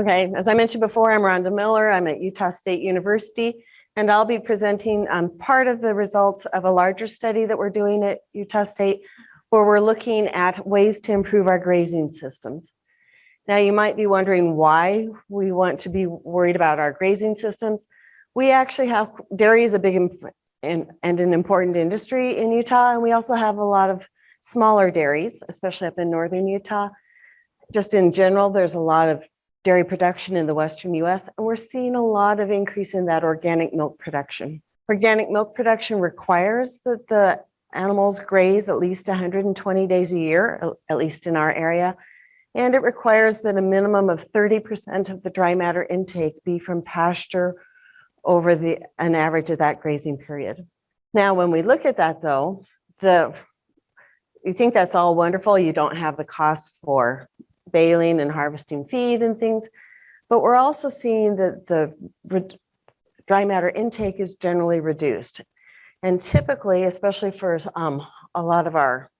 Okay, as I mentioned before, I'm Rhonda Miller. I'm at Utah State University, and I'll be presenting um, part of the results of a larger study that we're doing at Utah State, where we're looking at ways to improve our grazing systems. Now, you might be wondering why we want to be worried about our grazing systems. We actually have, dairy is a big and, and an important industry in Utah, and we also have a lot of smaller dairies, especially up in northern Utah. Just in general, there's a lot of dairy production in the Western US, and we're seeing a lot of increase in that organic milk production. Organic milk production requires that the animals graze at least 120 days a year, at least in our area, and it requires that a minimum of 30% of the dry matter intake be from pasture over the an average of that grazing period. Now, when we look at that though, the you think that's all wonderful. You don't have the cost for baling and harvesting feed and things, but we're also seeing that the dry matter intake is generally reduced. And typically, especially for um, a lot of our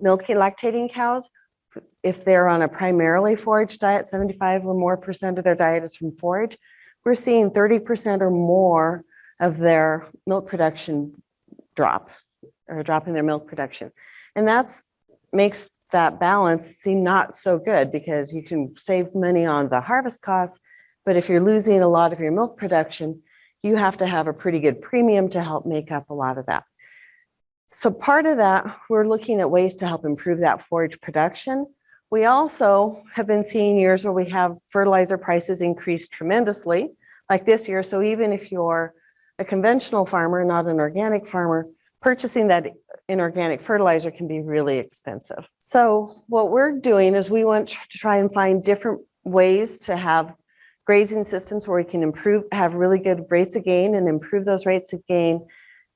milking lactating cows, if they're on a primarily forage diet, 75 or more percent of their diet is from forage, we're seeing 30% or more of their milk production drop or drop in their milk production. And that's makes that balance seem not so good because you can save money on the harvest costs, but if you're losing a lot of your milk production, you have to have a pretty good premium to help make up a lot of that. So part of that, we're looking at ways to help improve that forage production. We also have been seeing years where we have fertilizer prices increase tremendously, like this year. So even if you're a conventional farmer, not an organic farmer, purchasing that inorganic fertilizer can be really expensive. So what we're doing is we want to try and find different ways to have grazing systems where we can improve, have really good rates of gain and improve those rates of gain,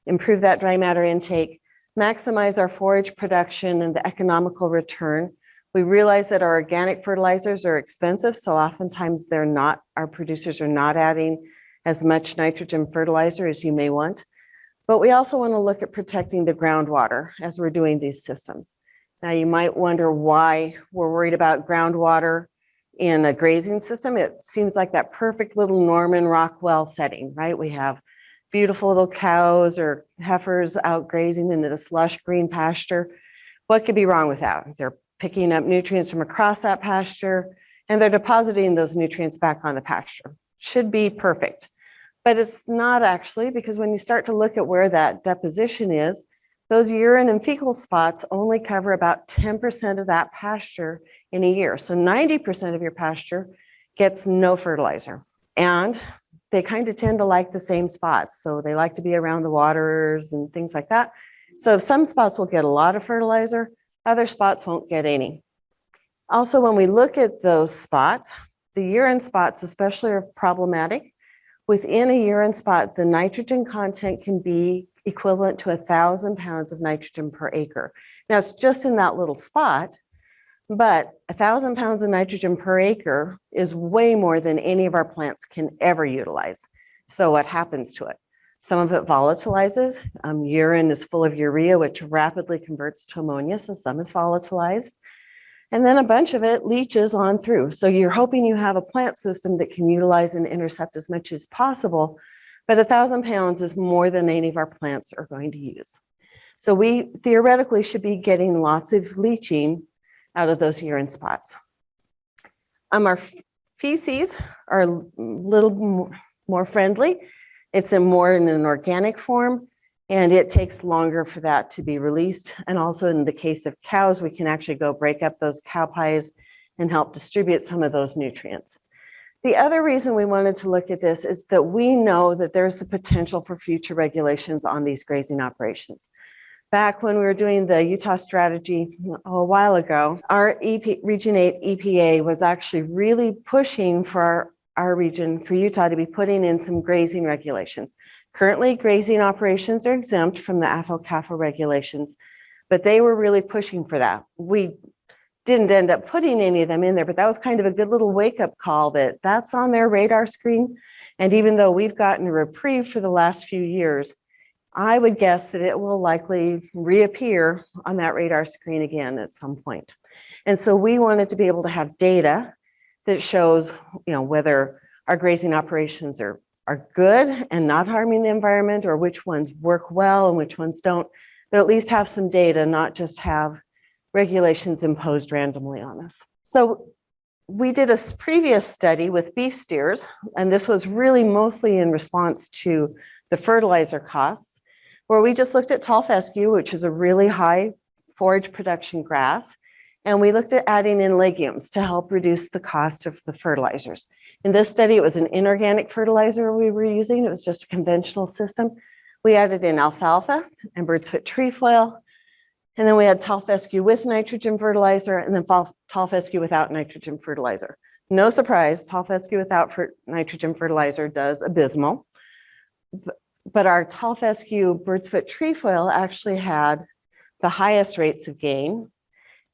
improve that dry matter intake, maximize our forage production and the economical return. We realize that our organic fertilizers are expensive, so oftentimes they're not, our producers are not adding as much nitrogen fertilizer as you may want. But we also want to look at protecting the groundwater as we're doing these systems. Now you might wonder why we're worried about groundwater in a grazing system. It seems like that perfect little Norman Rockwell setting, right? We have beautiful little cows or heifers out grazing in this lush green pasture. What could be wrong with that? They're picking up nutrients from across that pasture and they're depositing those nutrients back on the pasture. Should be perfect. But it's not actually because when you start to look at where that deposition is, those urine and fecal spots only cover about 10% of that pasture in a year. So 90% of your pasture gets no fertilizer. And they kind of tend to like the same spots. So they like to be around the waters and things like that. So some spots will get a lot of fertilizer, other spots won't get any. Also, when we look at those spots, the urine spots especially are problematic Within a urine spot, the nitrogen content can be equivalent to a thousand pounds of nitrogen per acre. Now it's just in that little spot, but a thousand pounds of nitrogen per acre is way more than any of our plants can ever utilize. So what happens to it? Some of it volatilizes. Um, urine is full of urea, which rapidly converts to ammonia, so some is volatilized and then a bunch of it leaches on through. So you're hoping you have a plant system that can utilize and intercept as much as possible, but a thousand pounds is more than any of our plants are going to use. So we theoretically should be getting lots of leaching out of those urine spots. Um, our feces are a little more friendly. It's in more in an organic form. And it takes longer for that to be released. And also in the case of cows, we can actually go break up those cow pies and help distribute some of those nutrients. The other reason we wanted to look at this is that we know that there's the potential for future regulations on these grazing operations. Back when we were doing the Utah strategy a while ago, our EP, Region 8 EPA was actually really pushing for our, our region, for Utah to be putting in some grazing regulations. Currently, grazing operations are exempt from the AFO-CAFO regulations, but they were really pushing for that. We didn't end up putting any of them in there, but that was kind of a good little wake-up call that that's on their radar screen. And even though we've gotten a reprieve for the last few years, I would guess that it will likely reappear on that radar screen again at some point. And so we wanted to be able to have data that shows, you know, whether our grazing operations are, are good and not harming the environment or which ones work well and which ones don't, but at least have some data, not just have regulations imposed randomly on us. So we did a previous study with beef steers, and this was really mostly in response to the fertilizer costs, where we just looked at tall fescue, which is a really high forage production grass, and we looked at adding in legumes to help reduce the cost of the fertilizers. In this study, it was an inorganic fertilizer we were using. It was just a conventional system. We added in alfalfa and bird's foot trefoil, and then we had tall fescue with nitrogen fertilizer and then tall fescue without nitrogen fertilizer. No surprise, tall fescue without nitrogen fertilizer does abysmal. But our tall fescue bird's foot trefoil actually had the highest rates of gain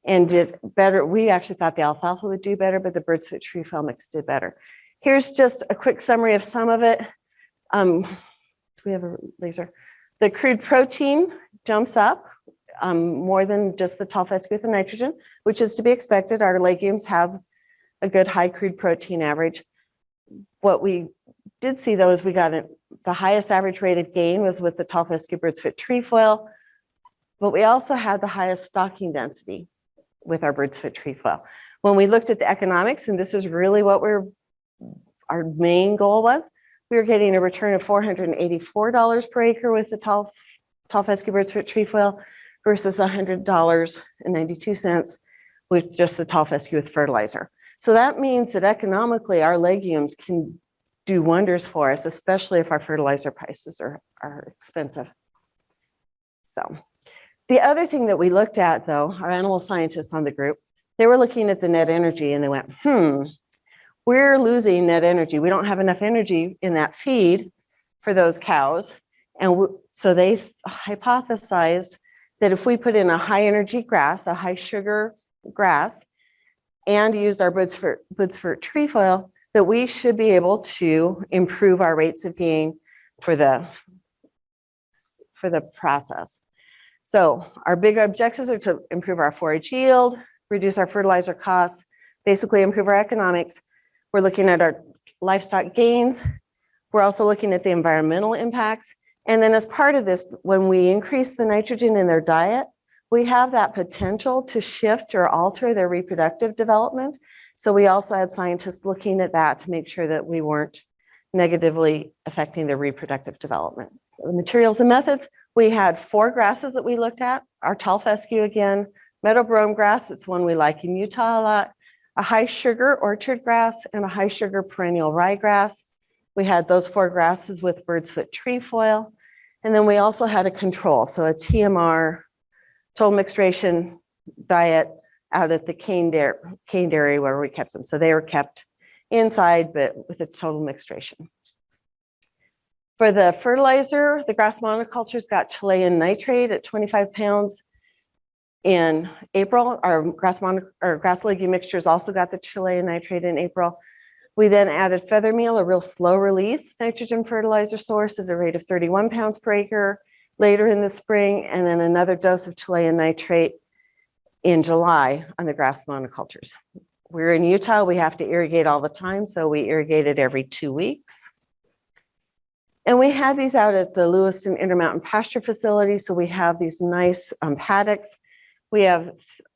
and did better. We actually thought the alfalfa would do better, but the bird's foot trefoil mix did better. Here's just a quick summary of some of it. Um, do we have a laser? The crude protein jumps up um, more than just the tall fescue with the nitrogen, which is to be expected. Our legumes have a good high crude protein average. What we did see though is we got the highest average rate of gain was with the tall fescue bird's foot trefoil, but we also had the highest stocking density with our bird's foot trefoil. When we looked at the economics, and this is really what we're, our main goal was, we were getting a return of $484 per acre with the tall, tall fescue bird's foot trefoil versus $100.92 with just the tall fescue with fertilizer. So that means that economically, our legumes can do wonders for us, especially if our fertilizer prices are, are expensive. So the other thing that we looked at though, our animal scientists on the group, they were looking at the net energy and they went, hmm, we're losing net energy. We don't have enough energy in that feed for those cows. And so they hypothesized that if we put in a high energy grass, a high sugar grass, and used our bird's foot, bird's foot trefoil, that we should be able to improve our rates of gain for the, for the process. So our big objectives are to improve our forage yield, reduce our fertilizer costs, basically improve our economics. We're looking at our livestock gains. We're also looking at the environmental impacts. And then as part of this, when we increase the nitrogen in their diet, we have that potential to shift or alter their reproductive development. So we also had scientists looking at that to make sure that we weren't negatively affecting their reproductive development. The materials and methods, we had four grasses that we looked at, our tall fescue again, meadow brome grass, it's one we like in Utah a lot, a high sugar orchard grass and a high sugar perennial ryegrass. We had those four grasses with bird's foot trefoil. And then we also had a control, so a TMR, total mixed ration diet out at the Caine dairy, Caine dairy where we kept them. So they were kept inside, but with a total mixed ration. For the fertilizer, the grass monocultures got Chilean nitrate at 25 pounds. In April, our grass or grass legume mixtures also got the Chilean nitrate in April. We then added feather meal, a real slow release nitrogen fertilizer source at a rate of 31 pounds per acre later in the spring, and then another dose of Chilean nitrate in July on the grass monocultures. We're in Utah, we have to irrigate all the time, so we irrigated every two weeks. And we had these out at the Lewiston Intermountain Pasture Facility, so we have these nice um, paddocks. We have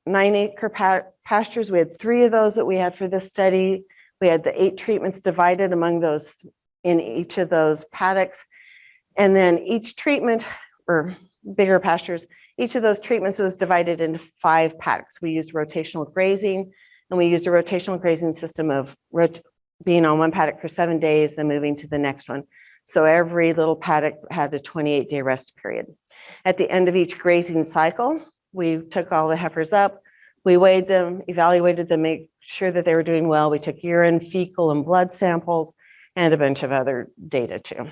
nine acre pa- pastures, we had three of those that we had for this study. We had the eight treatments divided among those in each of those paddocks. And then each treatment, or bigger pastures, each of those treatments was divided into five paddocks. We used rotational grazing, and we used a rotational grazing system of being on one paddock for seven days, then moving to the next one. So every little paddock had a 28-day rest period. At the end of each grazing cycle, we took all the heifers up, we weighed them, evaluated them, make sure that they were doing well. We took urine, fecal, and blood samples, and a bunch of other data too.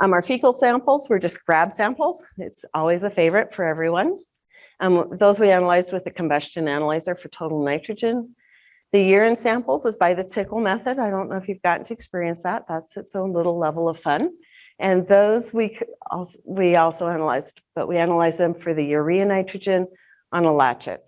Um, our fecal samples were just grab samples. It's always a favorite for everyone. Um, those we analyzed with the combustion analyzer for total nitrogen. The urine samples is by the tickle method. I don't know if you've gotten to experience that. That's its own little level of fun. And those we, c- we also analyzed, but we analyzed them for the urea nitrogen on a Lachat.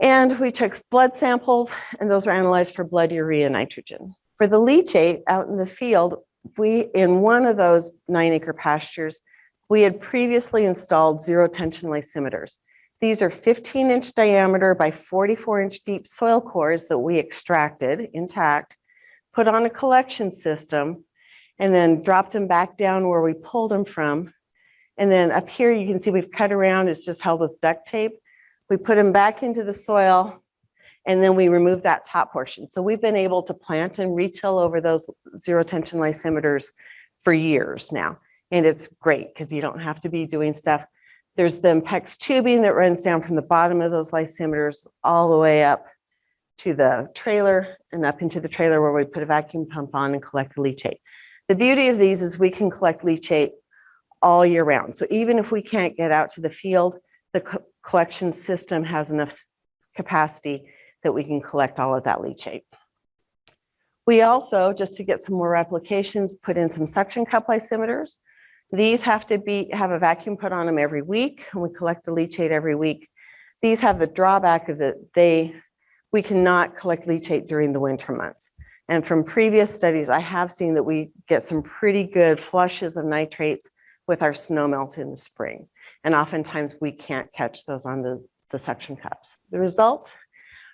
And we took blood samples and those were analyzed for blood urea nitrogen. For the leachate out in the field, we, in one of those nine acre pastures, we had previously installed zero tension lysimeters. These are 15 inch diameter by 44 inch deep soil cores that we extracted intact, put on a collection system, and then dropped them back down where we pulled them from. And then up here, you can see we've cut around, it's just held with duct tape. We put them back into the soil and then we remove that top portion. So we've been able to plant and retill over those zero tension lysimeters for years now. And it's great because you don't have to be doing stuff. There's the Impex tubing that runs down from the bottom of those lysimeters all the way up to the trailer and up into the trailer where we put a vacuum pump on and collect leachate. The beauty of these is we can collect leachate all year round. So even if we can't get out to the field, the co collection system has enough capacity that we can collect all of that leachate. We also, just to get some more replications, put in some suction cup lysimeters. These have to be have a vacuum put on them every week, and we collect the leachate every week. These have the drawback of that they we cannot collect leachate during the winter months. And from previous studies, I have seen that we get some pretty good flushes of nitrates with our snow melt in the spring. And oftentimes we can't catch those on the, the suction cups. The results,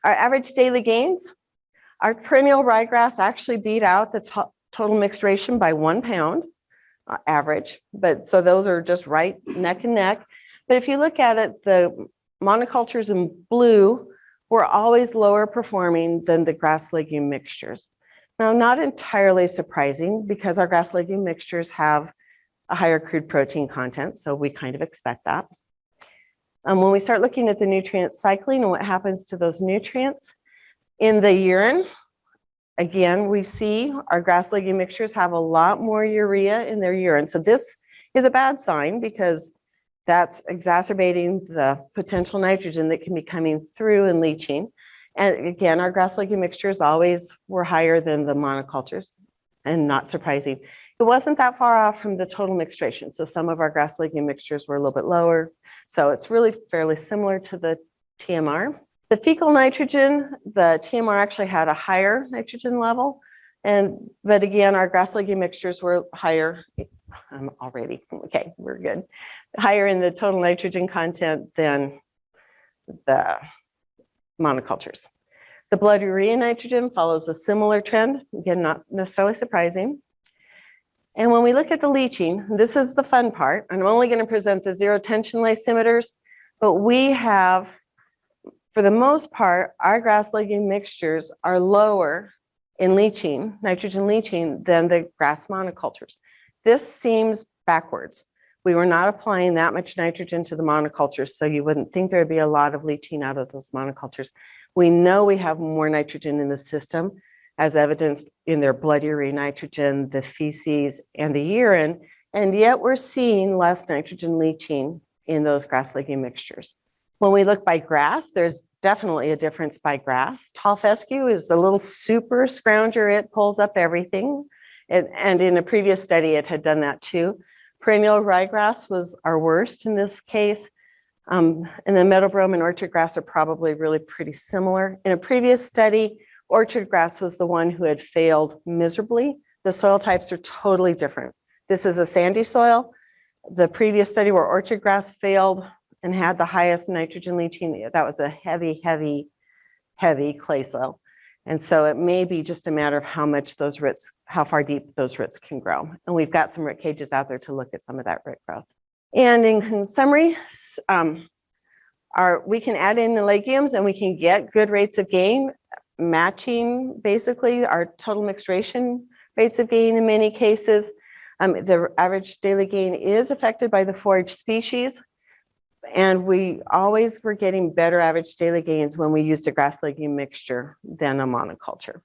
our average daily gains, our perennial ryegrass actually beat out the to total mixed ration by one pound average. But so those are just right neck and neck. But if you look at it, the monocultures in blue were always lower performing than the grass legume mixtures. Now, not entirely surprising because our grass legume mixtures have a higher crude protein content, so we kind of expect that. Um, when we start looking at the nutrient cycling and what happens to those nutrients in the urine, again, we see our grass legume mixtures have a lot more urea in their urine. So this is a bad sign because that's exacerbating the potential nitrogen that can be coming through and leaching. And again, our grass legume mixtures always were higher than the monocultures and not surprising. It wasn't that far off from the total mixed ration. So some of our grass legume mixtures were a little bit lower. So it's really fairly similar to the TMR. The fecal nitrogen, the TMR actually had a higher nitrogen level. And, but again, our grass legume mixtures were higher. I'm already, okay, we're good. Higher in the total nitrogen content than the monocultures. The blood urea nitrogen follows a similar trend, again, not necessarily surprising. And when we look at the leaching, this is the fun part. I'm only going to present the zero tension lysimeters, but we have, for the most part, our grass legume mixtures are lower in leaching, nitrogen leaching, than the grass monocultures. This seems backwards. We were not applying that much nitrogen to the monocultures, so you wouldn't think there'd be a lot of leaching out of those monocultures. We know we have more nitrogen in the system, as evidenced in their blood urea nitrogen, the feces, and the urine, and yet we're seeing less nitrogen leaching in those grass legume mixtures. When we look by grass, there's definitely a difference by grass. Tall fescue is the little super scrounger. It pulls up everything. And, and in a previous study, it had done that too. Perennial ryegrass was our worst in this case. Um, and then meadow brome and orchard grass are probably really pretty similar. In a previous study, orchard grass was the one who had failed miserably. The soil types are totally different. This is a sandy soil. The previous study where orchard grass failed and had the highest nitrogen leaching, that was a heavy, heavy, heavy clay soil. And so it may be just a matter of how much those roots, how far deep those roots can grow. And we've got some root cages out there to look at some of that root growth. And in summary, um, our, we can add in the legumes and we can get good rates of gain, matching basically our total mixed ration rates of gain in many cases. Um, the average daily gain is affected by the forage species. And we always were getting better average daily gains when we used a grass legume mixture than a monoculture.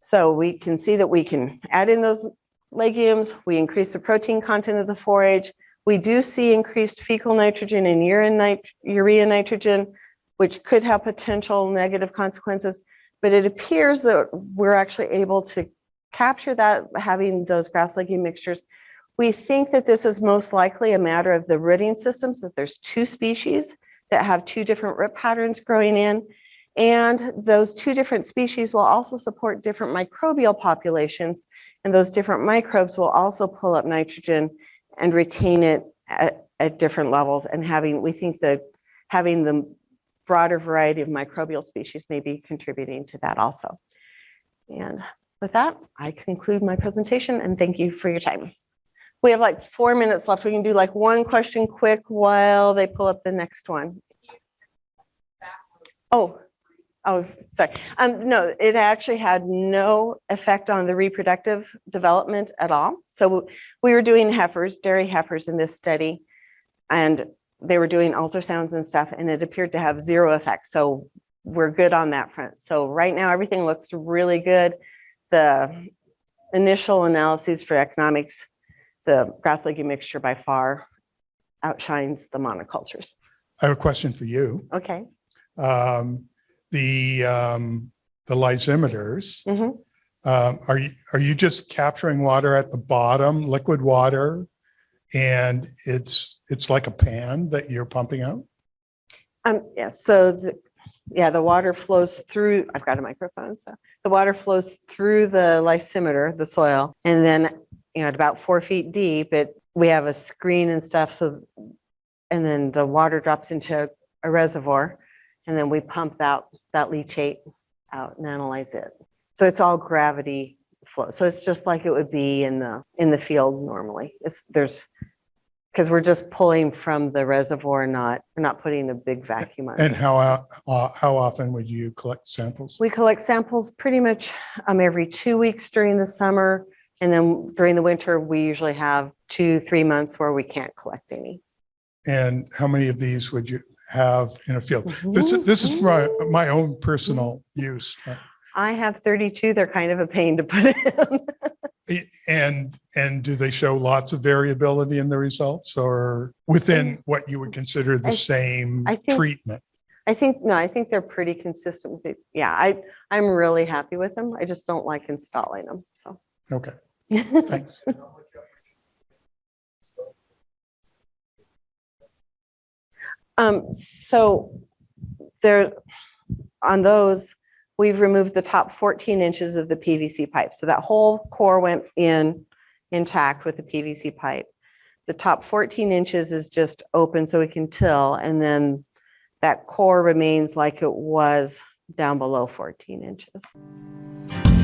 So we can see that we can add in those legumes, we increase the protein content of the forage, we do see increased fecal nitrogen and urine nit urea nitrogen, which could have potential negative consequences, but it appears that we're actually able to capture that having those grass legume mixtures we think that this is most likely a matter of the rooting systems, that there's two species that have two different root patterns growing in. And those two different species will also support different microbial populations. And those different microbes will also pull up nitrogen and retain it at, at different levels. And having, we think that having the broader variety of microbial species may be contributing to that also. And with that, I conclude my presentation and thank you for your time. We have like four minutes left. We can do like one question quick while they pull up the next one. Oh, oh, sorry. Um, no, it actually had no effect on the reproductive development at all. So we were doing heifers, dairy heifers in this study, and they were doing ultrasounds and stuff, and it appeared to have zero effect. So we're good on that front. So right now, everything looks really good. The initial analyses for economics, the grass legume mixture by far outshines the monocultures. I have a question for you. Okay. Um, the, um, the lysimeters, Mhm. um, are you, are you just capturing water at the bottom, liquid water? And it's, it's like a pan that you're pumping out? Um, yeah, so the, yeah, the water flows through, I've got a microphone, so the water flows through the lysimeter, the soil, and then, you know, at about four feet deep, it, we have a screen and stuff, so, and then the water drops into a reservoir, and then we pump that that leachate out and analyze it. So it's all gravity flow. So it's just like it would be in the, in the field normally. It's, there's, because we're just pulling from the reservoir, not, we're not putting a big vacuum on And it. how, uh, how often would you collect samples? We collect samples pretty much um, every two weeks during the summer. And then during the winter, we usually have two, three months where we can't collect any. And how many of these would you have in a field? This is, this is for my, my own personal use. I have 32. They're kind of a pain to put in. And, and do they show lots of variability in the results or within um, what you would consider I- the same I think- treatment? I think, no, I think they're pretty consistent with it. Yeah, I, I'm really happy with them. I just don't like installing them, so. Okay, thanks. Um, so there, on those, we've removed the top 14 inches of the PVC pipe. So that whole core went in intact with the PVC pipe. The top 14 inches is just open so we can till, and then that core remains like it was down below 14 inches.